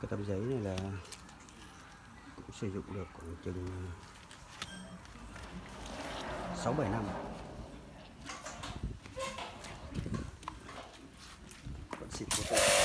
cái tấm giấy này là cũng sử dụng được khoảng chừng ờ, 6 7 năm. Vẫn xịn vô cùng.